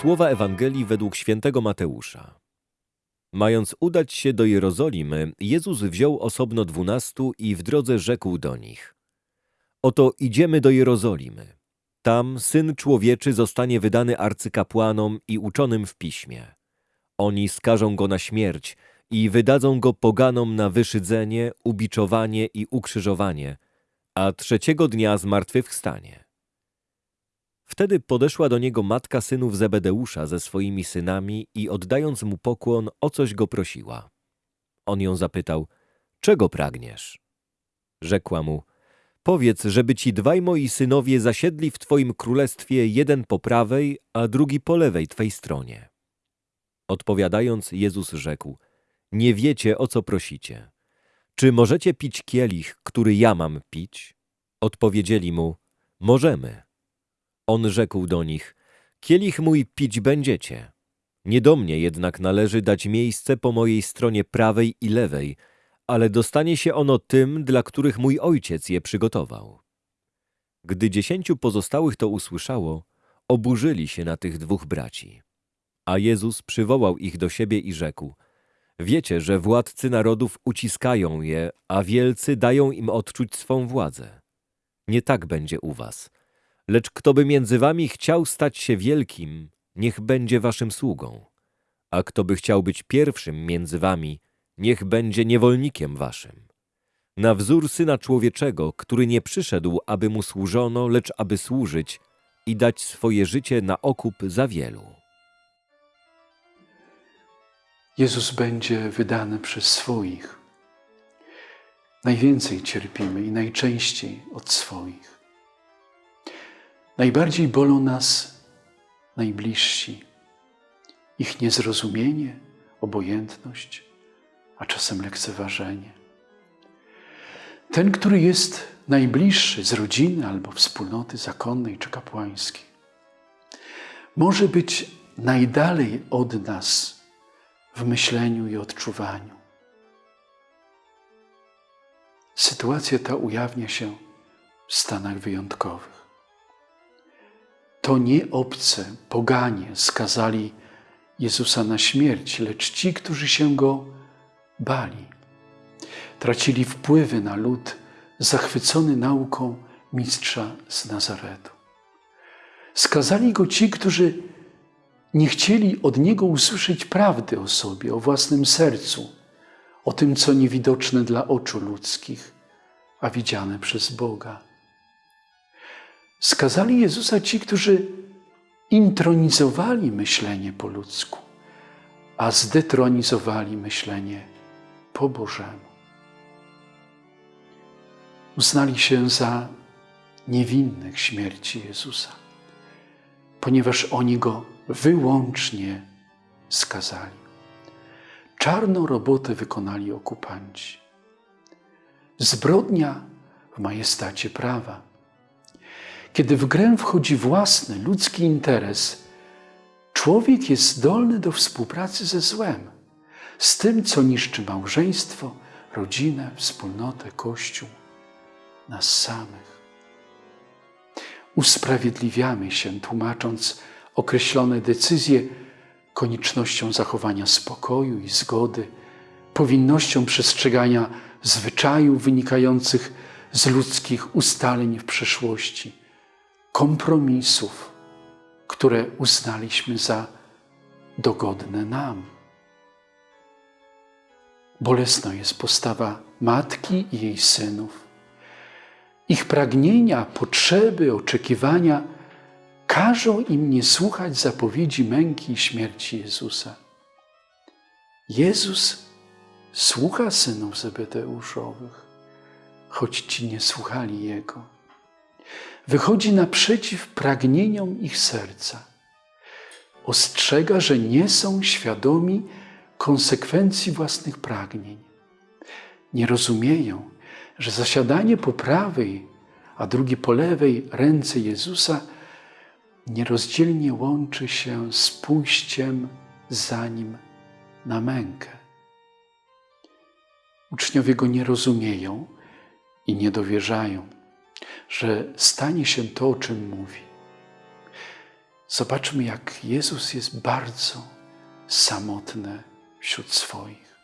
Słowa Ewangelii według świętego Mateusza. Mając udać się do Jerozolimy, Jezus wziął osobno dwunastu i w drodze rzekł do nich. Oto idziemy do Jerozolimy. Tam Syn Człowieczy zostanie wydany arcykapłanom i uczonym w piśmie. Oni skażą go na śmierć i wydadzą go poganom na wyszydzenie, ubiczowanie i ukrzyżowanie, a trzeciego dnia zmartwychwstanie. Wtedy podeszła do niego matka synów Zebedeusza ze swoimi synami i oddając mu pokłon, o coś go prosiła. On ją zapytał, czego pragniesz? Rzekła mu, powiedz, żeby ci dwaj moi synowie zasiedli w twoim królestwie jeden po prawej, a drugi po lewej twej stronie. Odpowiadając, Jezus rzekł, nie wiecie, o co prosicie. Czy możecie pić kielich, który ja mam pić? Odpowiedzieli mu, możemy. On rzekł do nich, kielich mój pić będziecie. Nie do mnie jednak należy dać miejsce po mojej stronie prawej i lewej, ale dostanie się ono tym, dla których mój ojciec je przygotował. Gdy dziesięciu pozostałych to usłyszało, oburzyli się na tych dwóch braci. A Jezus przywołał ich do siebie i rzekł, wiecie, że władcy narodów uciskają je, a wielcy dają im odczuć swą władzę. Nie tak będzie u was – Lecz kto by między wami chciał stać się wielkim, niech będzie waszym sługą. A kto by chciał być pierwszym między wami, niech będzie niewolnikiem waszym. Na wzór Syna Człowieczego, który nie przyszedł, aby mu służono, lecz aby służyć i dać swoje życie na okup za wielu. Jezus będzie wydany przez swoich. Najwięcej cierpimy i najczęściej od swoich. Najbardziej bolą nas najbliżsi, ich niezrozumienie, obojętność, a czasem lekceważenie. Ten, który jest najbliższy z rodziny albo wspólnoty zakonnej czy kapłańskiej, może być najdalej od nas w myśleniu i odczuwaniu. Sytuacja ta ujawnia się w stanach wyjątkowych to nie obce, poganie skazali Jezusa na śmierć, lecz ci, którzy się Go bali. Tracili wpływy na lud zachwycony nauką mistrza z Nazaretu. Skazali Go ci, którzy nie chcieli od Niego usłyszeć prawdy o sobie, o własnym sercu, o tym, co niewidoczne dla oczu ludzkich, a widziane przez Boga. Skazali Jezusa ci, którzy intronizowali myślenie po ludzku, a zdetronizowali myślenie po Bożemu. Uznali się za niewinnych śmierci Jezusa, ponieważ oni Go wyłącznie skazali. Czarną robotę wykonali okupanci. Zbrodnia w majestacie prawa kiedy w grę wchodzi własny, ludzki interes, człowiek jest zdolny do współpracy ze złem, z tym, co niszczy małżeństwo, rodzinę, wspólnotę, Kościół, nas samych. Usprawiedliwiamy się, tłumacząc określone decyzje koniecznością zachowania spokoju i zgody, powinnością przestrzegania zwyczajów wynikających z ludzkich ustaleń w przeszłości kompromisów, które uznaliśmy za dogodne nam. Bolesna jest postawa matki i jej synów. Ich pragnienia, potrzeby, oczekiwania każą im nie słuchać zapowiedzi męki i śmierci Jezusa. Jezus słucha synów Zebedeuszowych, choć ci nie słuchali Jego wychodzi naprzeciw pragnieniom ich serca. Ostrzega, że nie są świadomi konsekwencji własnych pragnień. Nie rozumieją, że zasiadanie po prawej, a drugie po lewej ręce Jezusa nierozdzielnie łączy się z pójściem za Nim na mękę. Uczniowie Go nie rozumieją i nie dowierzają że stanie się to, o czym mówi. Zobaczmy, jak Jezus jest bardzo samotny wśród swoich.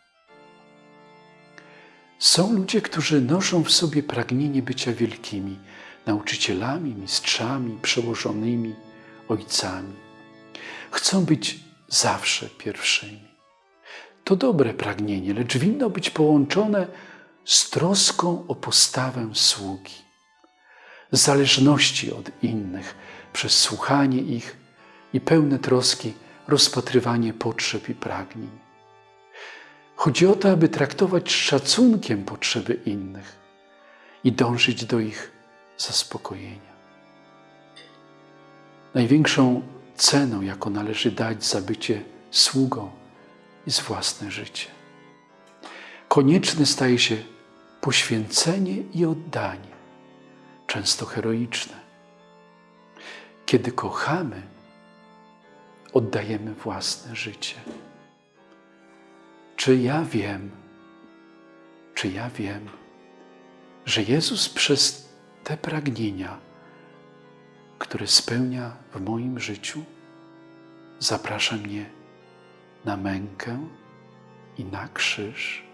Są ludzie, którzy noszą w sobie pragnienie bycia wielkimi nauczycielami, mistrzami, przełożonymi, ojcami. Chcą być zawsze pierwszymi. To dobre pragnienie, lecz winno być połączone z troską o postawę sługi, zależności od innych przez słuchanie ich i pełne troski rozpatrywanie potrzeb i pragnień. Chodzi o to, aby traktować z szacunkiem potrzeby innych i dążyć do ich zaspokojenia. Największą ceną, jaką należy dać za bycie sługą, jest własne życie. Konieczne staje się poświęcenie i oddanie, często heroiczne. Kiedy kochamy, oddajemy własne życie. Czy ja wiem, czy ja wiem, że Jezus przez te pragnienia, które spełnia w moim życiu, zaprasza mnie na mękę i na krzyż?